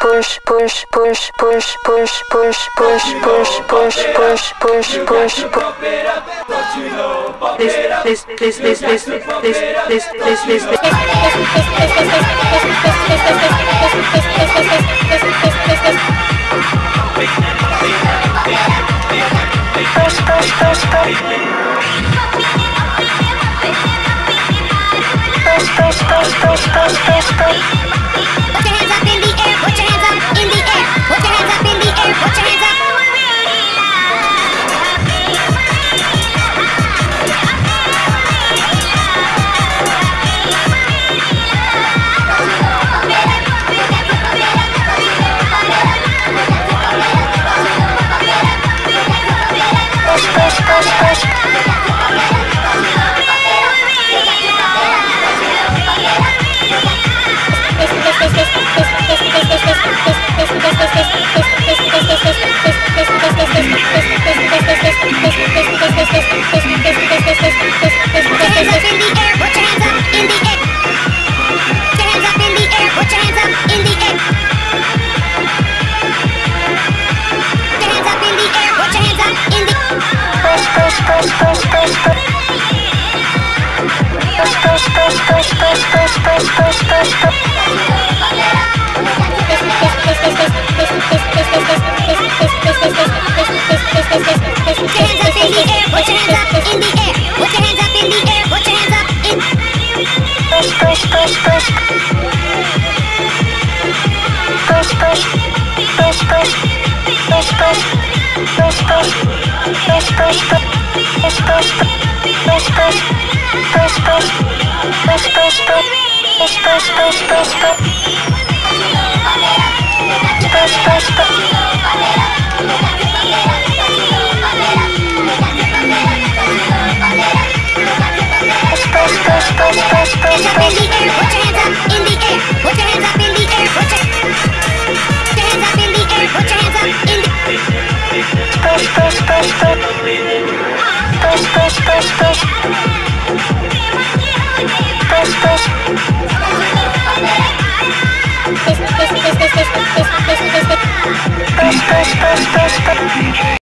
push push push push push push push push push push push push push this this this this this this this this this Push, push, push, push. Push, push, push, push, push, push, push. push, push, push. up in the air. Put your hands up in the air. Put your hands Push, push, push, push, push, push, push, push, push, push, push, push,